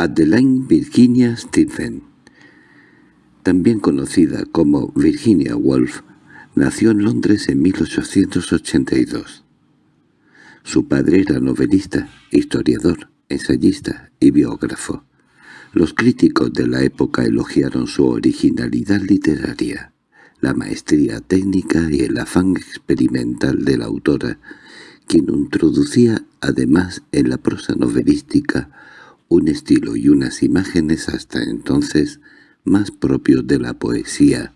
Adeline Virginia Stephen, también conocida como Virginia Woolf, nació en Londres en 1882. Su padre era novelista, historiador, ensayista y biógrafo. Los críticos de la época elogiaron su originalidad literaria, la maestría técnica y el afán experimental de la autora, quien introducía además en la prosa novelística un estilo y unas imágenes hasta entonces más propios de la poesía.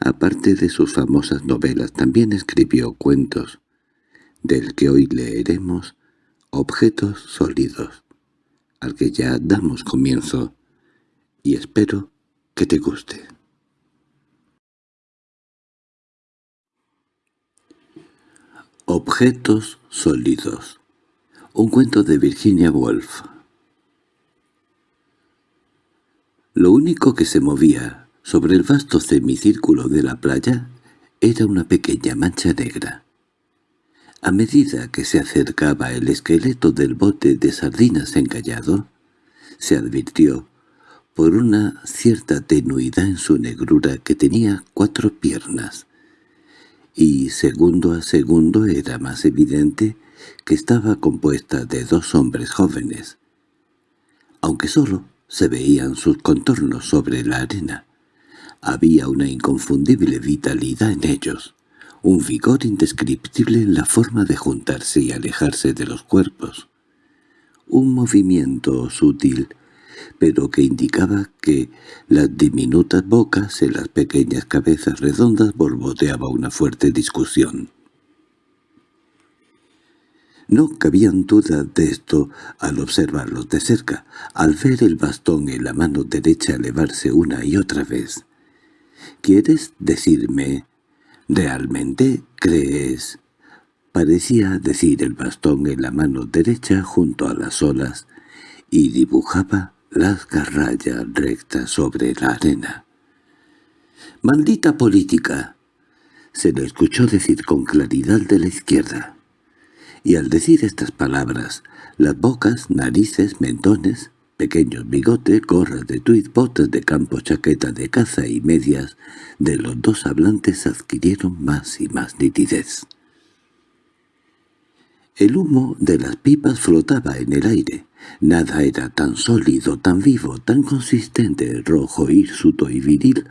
Aparte de sus famosas novelas, también escribió cuentos, del que hoy leeremos Objetos sólidos, al que ya damos comienzo, y espero que te guste. Objetos sólidos. Un cuento de Virginia Woolf. Lo único que se movía sobre el vasto semicírculo de la playa era una pequeña mancha negra. A medida que se acercaba el esqueleto del bote de sardinas encallado, se advirtió, por una cierta tenuidad en su negrura, que tenía cuatro piernas, y segundo a segundo era más evidente que estaba compuesta de dos hombres jóvenes. Aunque solo se veían sus contornos sobre la arena, había una inconfundible vitalidad en ellos, un vigor indescriptible en la forma de juntarse y alejarse de los cuerpos, un movimiento sutil pero que indicaba que las diminutas bocas en las pequeñas cabezas redondas borboteaba una fuerte discusión. No cabían dudas de esto al observarlos de cerca, al ver el bastón en la mano derecha elevarse una y otra vez. —¿Quieres decirme? ¿Realmente crees? Parecía decir el bastón en la mano derecha junto a las olas, y dibujaba las garrayas rectas sobre la arena. «¡Maldita política!» se le escuchó decir con claridad de la izquierda. Y al decir estas palabras, las bocas, narices, mentones, pequeños bigotes, gorras de tuit, botas de campo, chaqueta de caza y medias de los dos hablantes adquirieron más y más nitidez. El humo de las pipas flotaba en el aire. Nada era tan sólido, tan vivo, tan consistente, rojo, hirsuto y viril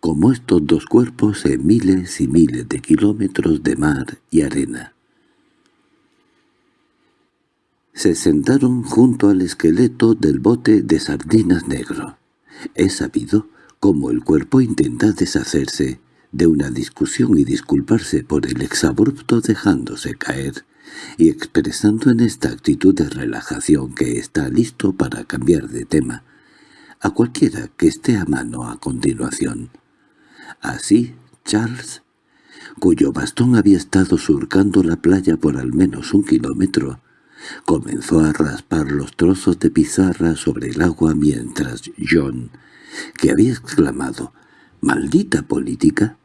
como estos dos cuerpos en miles y miles de kilómetros de mar y arena. Se sentaron junto al esqueleto del bote de sardinas negro. Es sabido cómo el cuerpo intenta deshacerse de una discusión y disculparse por el exabrupto dejándose caer y expresando en esta actitud de relajación que está listo para cambiar de tema a cualquiera que esté a mano a continuación. Así, Charles, cuyo bastón había estado surcando la playa por al menos un kilómetro, comenzó a raspar los trozos de pizarra sobre el agua mientras John, que había exclamado «¡Maldita política!»,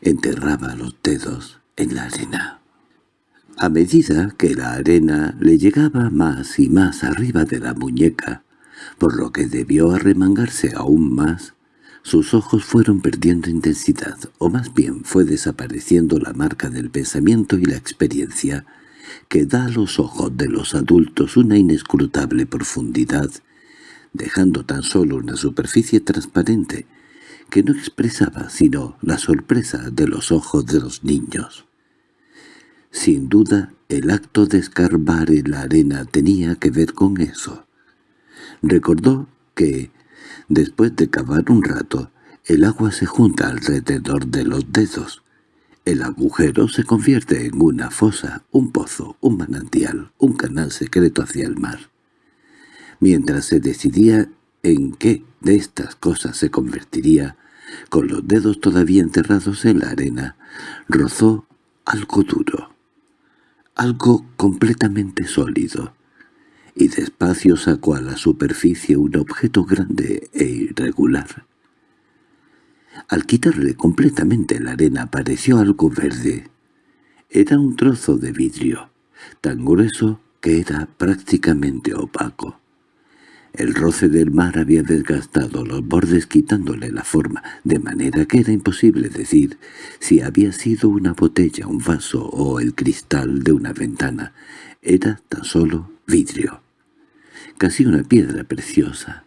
enterraba los dedos en la arena. A medida que la arena le llegaba más y más arriba de la muñeca, por lo que debió arremangarse aún más, sus ojos fueron perdiendo intensidad, o más bien fue desapareciendo la marca del pensamiento y la experiencia, que da a los ojos de los adultos una inescrutable profundidad, dejando tan solo una superficie transparente, que no expresaba sino la sorpresa de los ojos de los niños. Sin duda, el acto de escarbar en la arena tenía que ver con eso. Recordó que, después de cavar un rato, el agua se junta alrededor de los dedos. El agujero se convierte en una fosa, un pozo, un manantial, un canal secreto hacia el mar. Mientras se decidía en qué de estas cosas se convertiría, con los dedos todavía enterrados en la arena, rozó algo duro algo completamente sólido, y despacio sacó a la superficie un objeto grande e irregular. Al quitarle completamente la arena apareció algo verde. Era un trozo de vidrio, tan grueso que era prácticamente opaco. El roce del mar había desgastado los bordes quitándole la forma, de manera que era imposible decir si había sido una botella, un vaso o el cristal de una ventana. Era tan solo vidrio. Casi una piedra preciosa.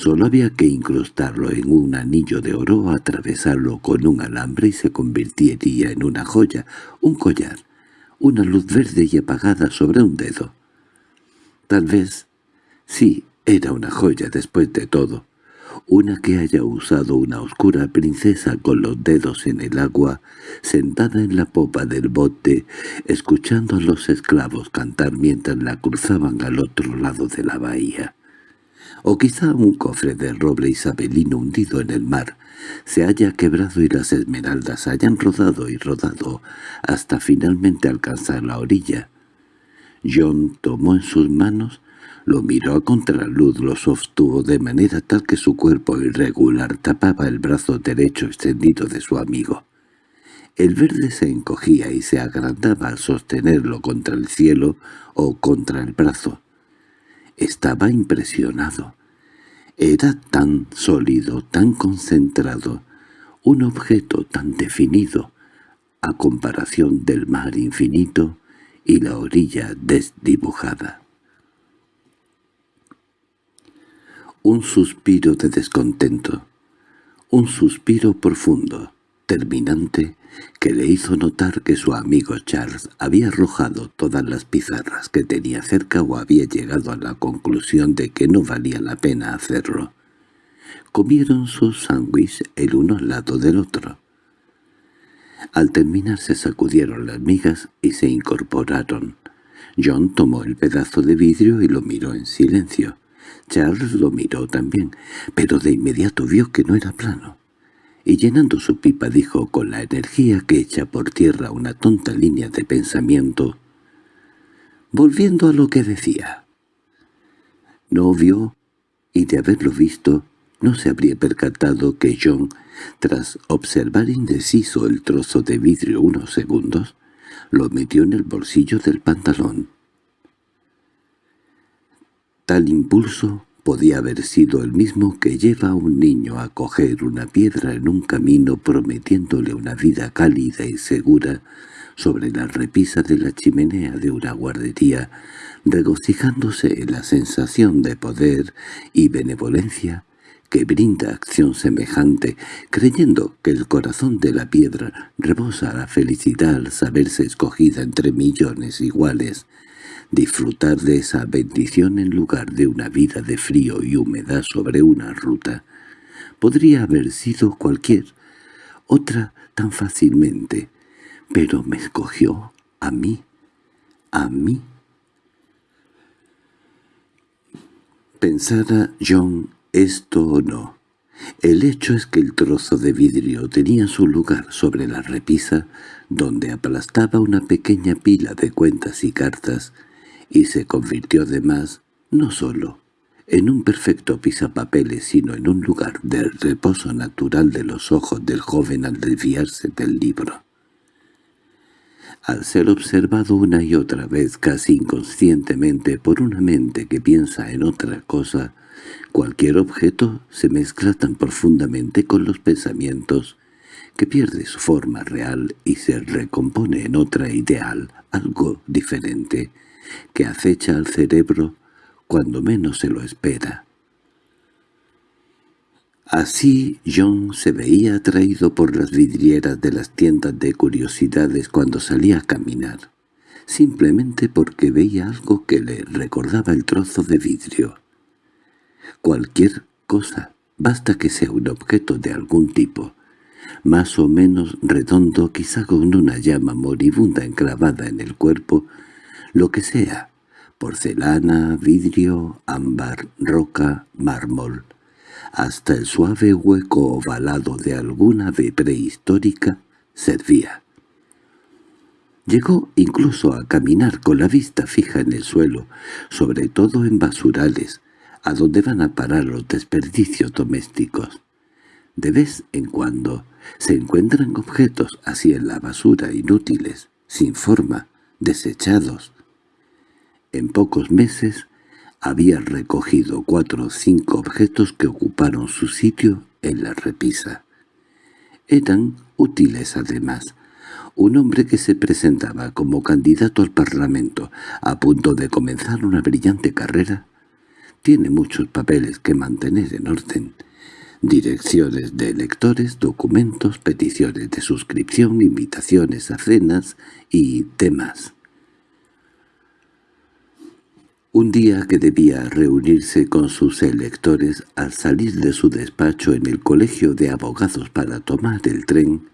Solo había que incrustarlo en un anillo de oro atravesarlo con un alambre y se convertiría en una joya, un collar, una luz verde y apagada sobre un dedo. Tal vez Sí, era una joya después de todo. Una que haya usado una oscura princesa con los dedos en el agua, sentada en la popa del bote, escuchando a los esclavos cantar mientras la cruzaban al otro lado de la bahía. O quizá un cofre de roble isabelino hundido en el mar, se haya quebrado y las esmeraldas hayan rodado y rodado hasta finalmente alcanzar la orilla. John tomó en sus manos lo miró a contraluz, lo sostuvo de manera tal que su cuerpo irregular tapaba el brazo derecho extendido de su amigo. El verde se encogía y se agrandaba al sostenerlo contra el cielo o contra el brazo. Estaba impresionado. Era tan sólido, tan concentrado, un objeto tan definido, a comparación del mar infinito y la orilla desdibujada. un suspiro de descontento, un suspiro profundo, terminante, que le hizo notar que su amigo Charles había arrojado todas las pizarras que tenía cerca o había llegado a la conclusión de que no valía la pena hacerlo. Comieron sus sándwich el uno al lado del otro. Al terminar se sacudieron las migas y se incorporaron. John tomó el pedazo de vidrio y lo miró en silencio. Charles lo miró también, pero de inmediato vio que no era plano. Y llenando su pipa dijo con la energía que echa por tierra una tonta línea de pensamiento, volviendo a lo que decía. No vio, y de haberlo visto, no se habría percatado que John, tras observar indeciso el trozo de vidrio unos segundos, lo metió en el bolsillo del pantalón. Tal impulso podía haber sido el mismo que lleva a un niño a coger una piedra en un camino prometiéndole una vida cálida y segura sobre la repisa de la chimenea de una guardería, regocijándose en la sensación de poder y benevolencia que brinda acción semejante, creyendo que el corazón de la piedra rebosa la felicidad al saberse escogida entre millones iguales, disfrutar de esa bendición en lugar de una vida de frío y humedad sobre una ruta. Podría haber sido cualquier otra tan fácilmente, pero me escogió a mí, a mí. Pensara John esto o no. El hecho es que el trozo de vidrio tenía su lugar sobre la repisa, donde aplastaba una pequeña pila de cuentas y cartas, y se convirtió además no solo en un perfecto pisapapeles, sino en un lugar de reposo natural de los ojos del joven al desviarse del libro. Al ser observado una y otra vez casi inconscientemente por una mente que piensa en otra cosa, cualquier objeto se mezcla tan profundamente con los pensamientos que pierde su forma real y se recompone en otra ideal, algo diferente, que acecha al cerebro cuando menos se lo espera. Así John se veía atraído por las vidrieras de las tiendas de curiosidades cuando salía a caminar, simplemente porque veía algo que le recordaba el trozo de vidrio. Cualquier cosa, basta que sea un objeto de algún tipo, más o menos redondo, quizá con una llama moribunda enclavada en el cuerpo, lo que sea, porcelana, vidrio, ámbar, roca, mármol, hasta el suave hueco ovalado de alguna ave prehistórica servía. Llegó incluso a caminar con la vista fija en el suelo, sobre todo en basurales, a donde van a parar los desperdicios domésticos. De vez en cuando se encuentran objetos así en la basura inútiles, sin forma, desechados, en pocos meses había recogido cuatro o cinco objetos que ocuparon su sitio en la repisa. Eran útiles además. Un hombre que se presentaba como candidato al Parlamento, a punto de comenzar una brillante carrera, tiene muchos papeles que mantener en orden. Direcciones de electores, documentos, peticiones de suscripción, invitaciones a cenas y demás. Un día que debía reunirse con sus electores al salir de su despacho en el colegio de abogados para tomar el tren,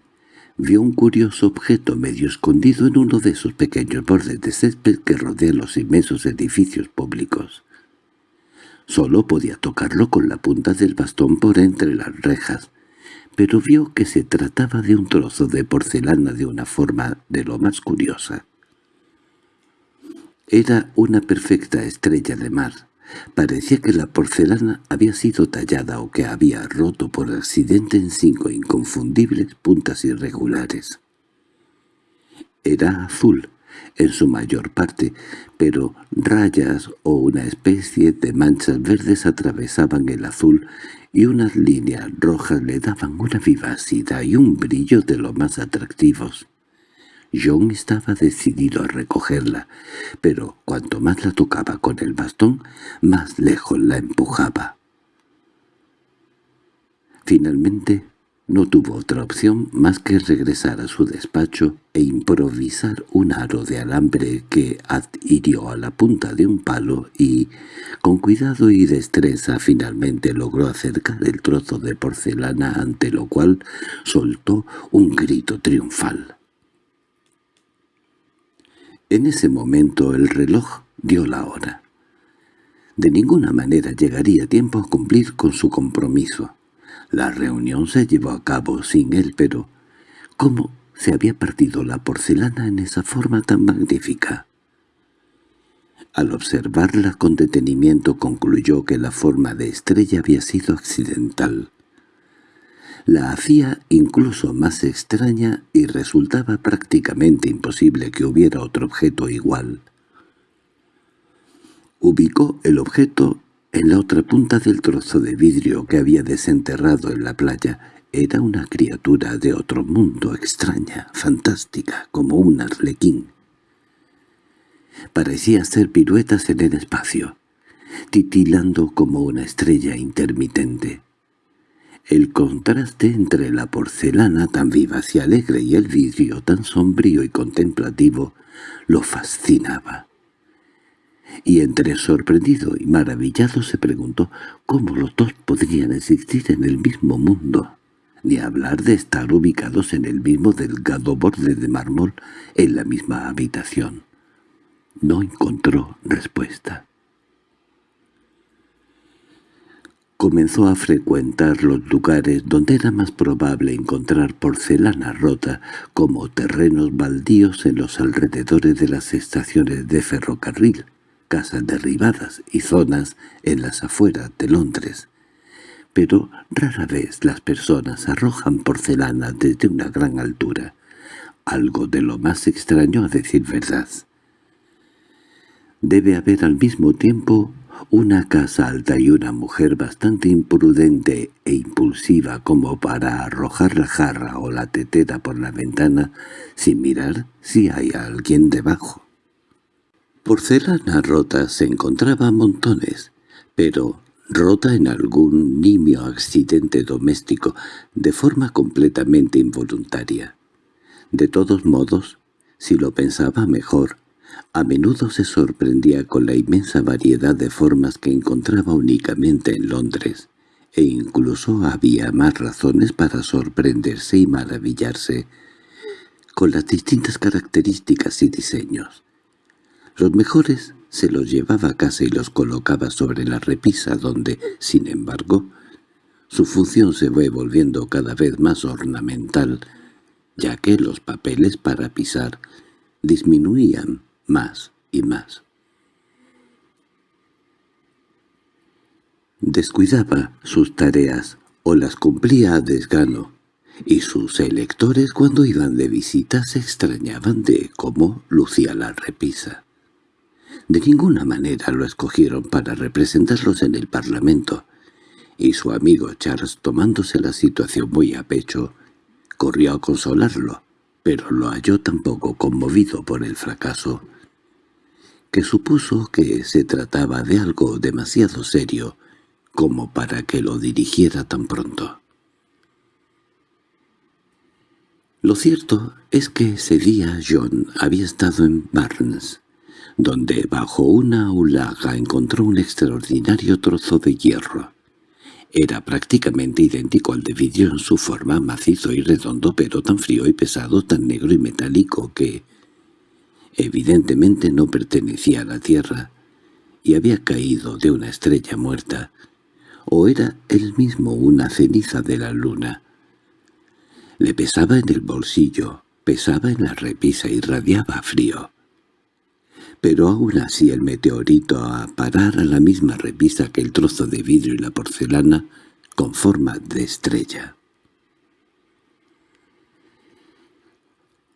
vio un curioso objeto medio escondido en uno de esos pequeños bordes de césped que rodean los inmensos edificios públicos. Solo podía tocarlo con la punta del bastón por entre las rejas, pero vio que se trataba de un trozo de porcelana de una forma de lo más curiosa. Era una perfecta estrella de mar. Parecía que la porcelana había sido tallada o que había roto por accidente en cinco inconfundibles puntas irregulares. Era azul, en su mayor parte, pero rayas o una especie de manchas verdes atravesaban el azul y unas líneas rojas le daban una vivacidad y un brillo de lo más atractivos. John estaba decidido a recogerla, pero cuanto más la tocaba con el bastón, más lejos la empujaba. Finalmente, no tuvo otra opción más que regresar a su despacho e improvisar un aro de alambre que adhirió a la punta de un palo y, con cuidado y destreza, finalmente logró acercar el trozo de porcelana ante lo cual soltó un grito triunfal. En ese momento el reloj dio la hora. De ninguna manera llegaría tiempo a cumplir con su compromiso. La reunión se llevó a cabo sin él, pero ¿cómo se había partido la porcelana en esa forma tan magnífica? Al observarla con detenimiento concluyó que la forma de estrella había sido accidental la hacía incluso más extraña y resultaba prácticamente imposible que hubiera otro objeto igual. Ubicó el objeto en la otra punta del trozo de vidrio que había desenterrado en la playa. Era una criatura de otro mundo extraña, fantástica, como un arlequín. Parecía hacer piruetas en el espacio, titilando como una estrella intermitente. El contraste entre la porcelana tan vivaz y alegre y el vidrio tan sombrío y contemplativo lo fascinaba. Y entre sorprendido y maravillado se preguntó cómo los dos podrían existir en el mismo mundo, ni hablar de estar ubicados en el mismo delgado borde de mármol en la misma habitación. No encontró respuesta. Comenzó a frecuentar los lugares donde era más probable encontrar porcelana rota, como terrenos baldíos en los alrededores de las estaciones de ferrocarril, casas derribadas y zonas en las afueras de Londres. Pero rara vez las personas arrojan porcelana desde una gran altura, algo de lo más extraño a decir verdad. Debe haber al mismo tiempo una casa alta y una mujer bastante imprudente e impulsiva como para arrojar la jarra o la tetera por la ventana sin mirar si hay alguien debajo. Porcelana rota se encontraba montones, pero rota en algún nimio accidente doméstico de forma completamente involuntaria. De todos modos, si lo pensaba mejor, a menudo se sorprendía con la inmensa variedad de formas que encontraba únicamente en Londres, e incluso había más razones para sorprenderse y maravillarse con las distintas características y diseños. Los mejores se los llevaba a casa y los colocaba sobre la repisa donde, sin embargo, su función se fue volviendo cada vez más ornamental, ya que los papeles para pisar disminuían más y más. Descuidaba sus tareas o las cumplía a desgano, y sus electores cuando iban de visita se extrañaban de cómo lucía la repisa. De ninguna manera lo escogieron para representarlos en el Parlamento, y su amigo Charles, tomándose la situación muy a pecho, corrió a consolarlo, pero lo halló tampoco conmovido por el fracaso, que supuso que se trataba de algo demasiado serio como para que lo dirigiera tan pronto. Lo cierto es que ese día John había estado en Barnes, donde bajo una aulaga encontró un extraordinario trozo de hierro. Era prácticamente idéntico al de vidrio en su forma, macizo y redondo, pero tan frío y pesado, tan negro y metálico que, evidentemente, no pertenecía a la tierra y había caído de una estrella muerta, o era él mismo una ceniza de la luna. Le pesaba en el bolsillo, pesaba en la repisa y radiaba frío. Pero aún así el meteorito a parar a la misma repisa que el trozo de vidrio y la porcelana con forma de estrella.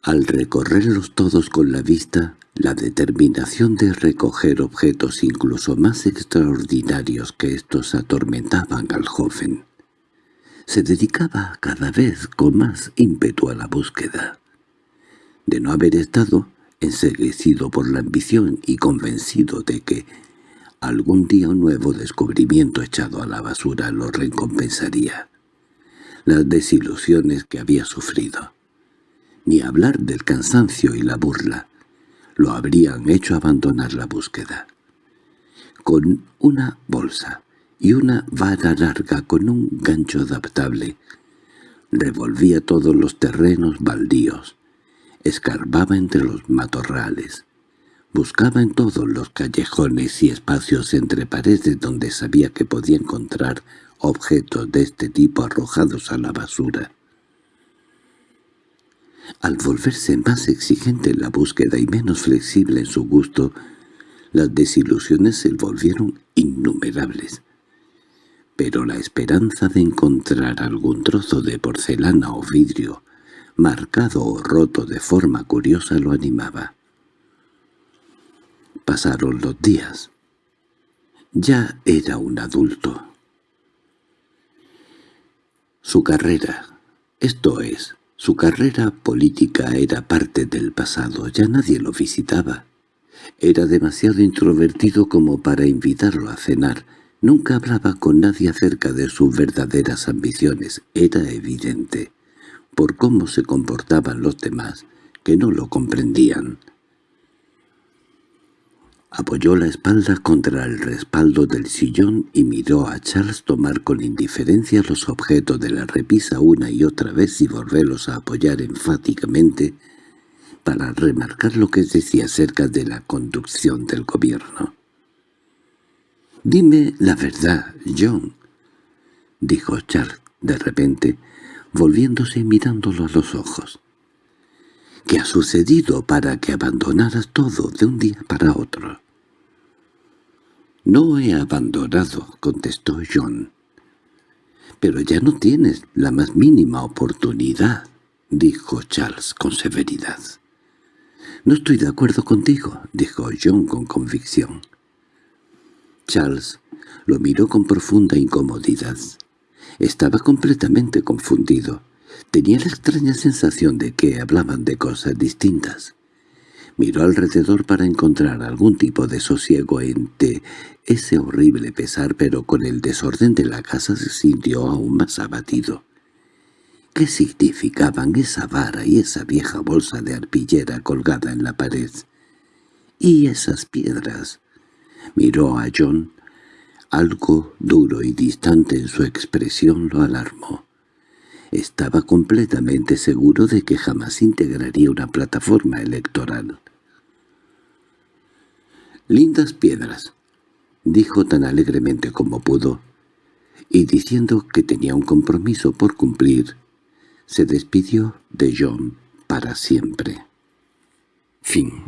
Al recorrerlos todos con la vista, la determinación de recoger objetos incluso más extraordinarios que estos atormentaban al joven. Se dedicaba cada vez con más ímpetu a la búsqueda. De no haber estado enseguecido por la ambición y convencido de que algún día un nuevo descubrimiento echado a la basura lo recompensaría. Las desilusiones que había sufrido ni hablar del cansancio y la burla, lo habrían hecho abandonar la búsqueda. Con una bolsa y una vara larga con un gancho adaptable, revolvía todos los terrenos baldíos, escarbaba entre los matorrales, buscaba en todos los callejones y espacios entre paredes donde sabía que podía encontrar objetos de este tipo arrojados a la basura. Al volverse más exigente en la búsqueda y menos flexible en su gusto, las desilusiones se volvieron innumerables. Pero la esperanza de encontrar algún trozo de porcelana o vidrio, marcado o roto de forma curiosa, lo animaba. Pasaron los días. Ya era un adulto. Su carrera, esto es, su carrera política era parte del pasado, ya nadie lo visitaba. Era demasiado introvertido como para invitarlo a cenar. Nunca hablaba con nadie acerca de sus verdaderas ambiciones. Era evidente, por cómo se comportaban los demás, que no lo comprendían. Apoyó la espalda contra el respaldo del sillón y miró a Charles tomar con indiferencia los objetos de la repisa una y otra vez y volverlos a apoyar enfáticamente para remarcar lo que decía acerca de la conducción del gobierno. «Dime la verdad, John», dijo Charles de repente, volviéndose y mirándolo a los ojos. ¿Qué ha sucedido para que abandonaras todo de un día para otro? —No he abandonado —contestó John. —Pero ya no tienes la más mínima oportunidad —dijo Charles con severidad. —No estoy de acuerdo contigo —dijo John con convicción. Charles lo miró con profunda incomodidad. Estaba completamente confundido. Tenía la extraña sensación de que hablaban de cosas distintas. Miró alrededor para encontrar algún tipo de sosiego ante ese horrible pesar, pero con el desorden de la casa se sintió aún más abatido. ¿Qué significaban esa vara y esa vieja bolsa de arpillera colgada en la pared? ¿Y esas piedras? Miró a John. Algo duro y distante en su expresión lo alarmó. Estaba completamente seguro de que jamás integraría una plataforma electoral. «Lindas piedras», dijo tan alegremente como pudo, y diciendo que tenía un compromiso por cumplir, se despidió de John para siempre. Fin